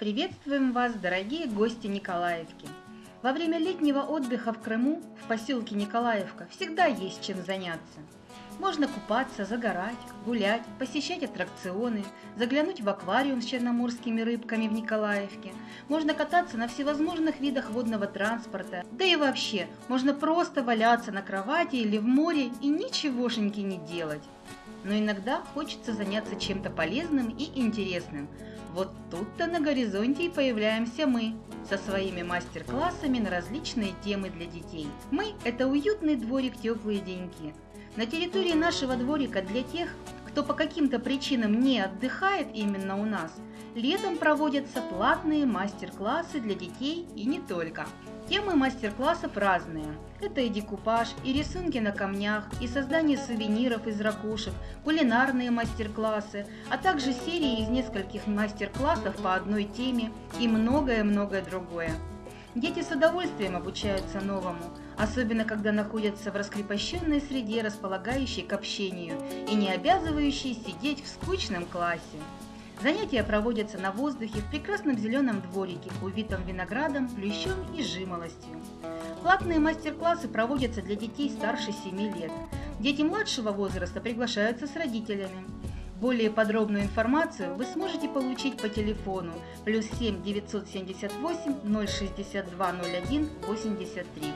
Приветствуем вас, дорогие гости Николаевки! Во время летнего отдыха в Крыму, в поселке Николаевка, всегда есть чем заняться. Можно купаться, загорать, гулять, посещать аттракционы, заглянуть в аквариум с черноморскими рыбками в Николаевке. Можно кататься на всевозможных видах водного транспорта. Да и вообще, можно просто валяться на кровати или в море и ничегошеньки не делать. Но иногда хочется заняться чем-то полезным и интересным – вот тут-то на горизонте и появляемся мы со своими мастер-классами на различные темы для детей. Мы – это уютный дворик «Теплые деньки». На территории нашего дворика для тех, кто по каким-то причинам не отдыхает именно у нас, летом проводятся платные мастер-классы для детей и не только. Темы мастер-классов разные. Это и декупаж, и рисунки на камнях, и создание сувениров из ракушек, кулинарные мастер-классы, а также серии из нескольких мастер-классов по одной теме и многое-многое другое. Дети с удовольствием обучаются новому, особенно когда находятся в раскрепощенной среде, располагающей к общению и не обязывающей сидеть в скучном классе. Занятия проводятся на воздухе в прекрасном зеленом дворике, увитом виноградом, плющом и жимолостью. Платные мастер-классы проводятся для детей старше 7 лет. Дети младшего возраста приглашаются с родителями. Более подробную информацию вы сможете получить по телефону плюс 7 978 062 01 83.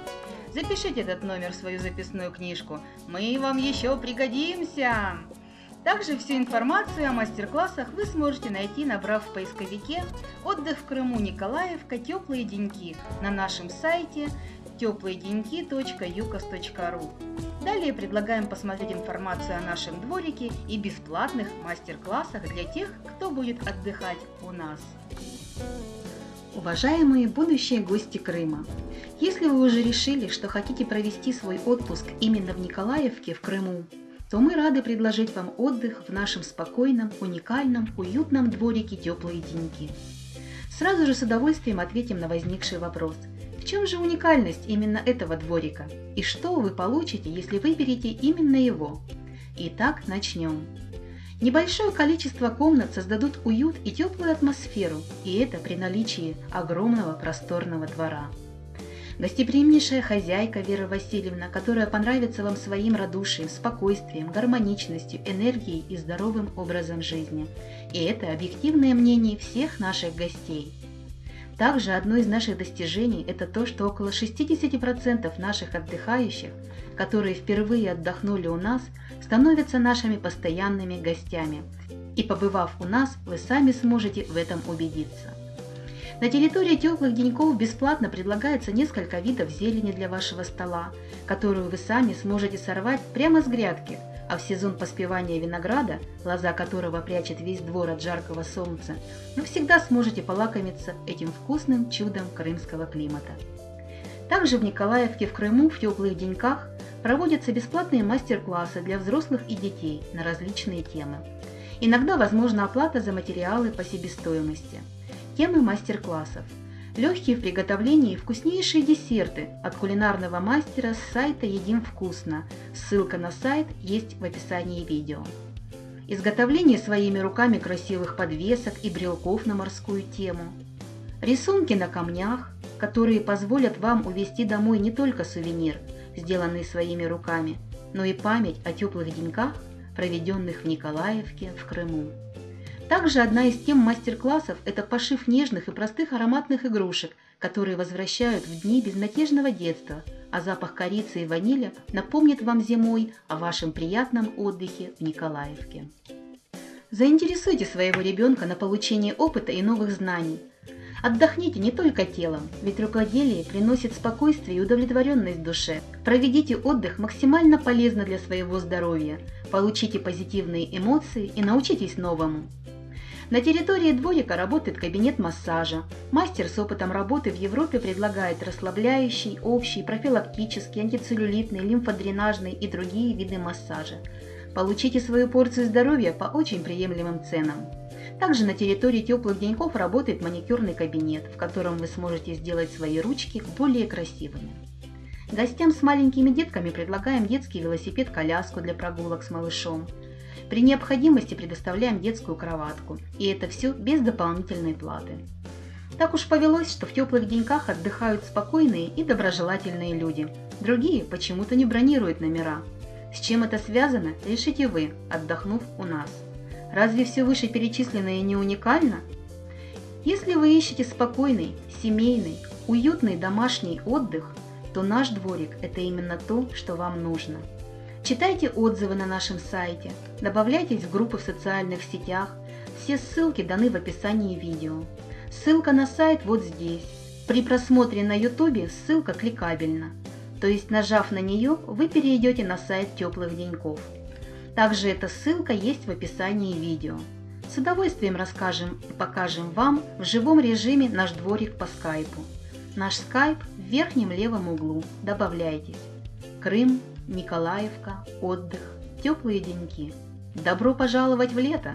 Запишите этот номер в свою записную книжку. Мы вам еще пригодимся! Также всю информацию о мастер-классах вы сможете найти, набрав в поисковике «Отдых в Крыму Николаевка. Теплые деньки» на нашем сайте теплоеденьки.юкос.ру. Далее предлагаем посмотреть информацию о нашем дворике и бесплатных мастер-классах для тех, кто будет отдыхать у нас. Уважаемые будущие гости Крыма! Если вы уже решили, что хотите провести свой отпуск именно в Николаевке в Крыму, то мы рады предложить вам отдых в нашем спокойном, уникальном, уютном дворике «Теплые деньги». Сразу же с удовольствием ответим на возникший вопрос. В чем же уникальность именно этого дворика? И что вы получите, если выберете именно его? Итак, начнем. Небольшое количество комнат создадут уют и теплую атмосферу, и это при наличии огромного просторного двора. Гостеприимнейшая хозяйка Вера Васильевна, которая понравится вам своим радушием, спокойствием, гармоничностью, энергией и здоровым образом жизни. И это объективное мнение всех наших гостей. Также одно из наших достижений – это то, что около 60% наших отдыхающих, которые впервые отдохнули у нас, становятся нашими постоянными гостями. И побывав у нас, вы сами сможете в этом убедиться. На территории теплых деньков бесплатно предлагается несколько видов зелени для вашего стола, которую вы сами сможете сорвать прямо с грядки, а в сезон поспевания винограда, лоза которого прячет весь двор от жаркого солнца, вы всегда сможете полакомиться этим вкусным чудом крымского климата. Также в Николаевке в Крыму в теплых деньках проводятся бесплатные мастер-классы для взрослых и детей на различные темы. Иногда возможна оплата за материалы по себестоимости – Темы мастер-классов. Легкие в приготовлении вкуснейшие десерты от кулинарного мастера с сайта «Едим вкусно». Ссылка на сайт есть в описании видео. Изготовление своими руками красивых подвесок и брелков на морскую тему. Рисунки на камнях, которые позволят вам увезти домой не только сувенир, сделанный своими руками, но и память о теплых деньках, проведенных в Николаевке в Крыму. Также одна из тем мастер-классов – это пошив нежных и простых ароматных игрушек, которые возвращают в дни безмятежного детства, а запах корицы и ванили напомнит вам зимой о вашем приятном отдыхе в Николаевке. Заинтересуйте своего ребенка на получение опыта и новых знаний. Отдохните не только телом, ведь рукоделие приносит спокойствие и удовлетворенность душе. Проведите отдых максимально полезно для своего здоровья, получите позитивные эмоции и научитесь новому. На территории дворика работает кабинет массажа. Мастер с опытом работы в Европе предлагает расслабляющий, общий, профилактический, антицеллюлитный, лимфодренажный и другие виды массажа. Получите свою порцию здоровья по очень приемлемым ценам. Также на территории теплых деньков работает маникюрный кабинет, в котором вы сможете сделать свои ручки более красивыми. Гостям с маленькими детками предлагаем детский велосипед-коляску для прогулок с малышом. При необходимости предоставляем детскую кроватку, и это все без дополнительной платы. Так уж повелось, что в теплых деньках отдыхают спокойные и доброжелательные люди. Другие почему-то не бронируют номера. С чем это связано, решите вы, отдохнув у нас. Разве все вышеперечисленное не уникально? Если вы ищете спокойный, семейный, уютный домашний отдых, то наш дворик – это именно то, что вам нужно. Читайте отзывы на нашем сайте, добавляйтесь в группы в социальных сетях, все ссылки даны в описании видео. Ссылка на сайт вот здесь. При просмотре на YouTube ссылка кликабельна, то есть нажав на нее, вы перейдете на сайт теплых деньков. Также эта ссылка есть в описании видео. С удовольствием расскажем и покажем вам в живом режиме наш дворик по скайпу. Наш скайп в верхнем левом углу. Добавляйтесь. Крым, Николаевка, отдых, теплые деньки. Добро пожаловать в лето!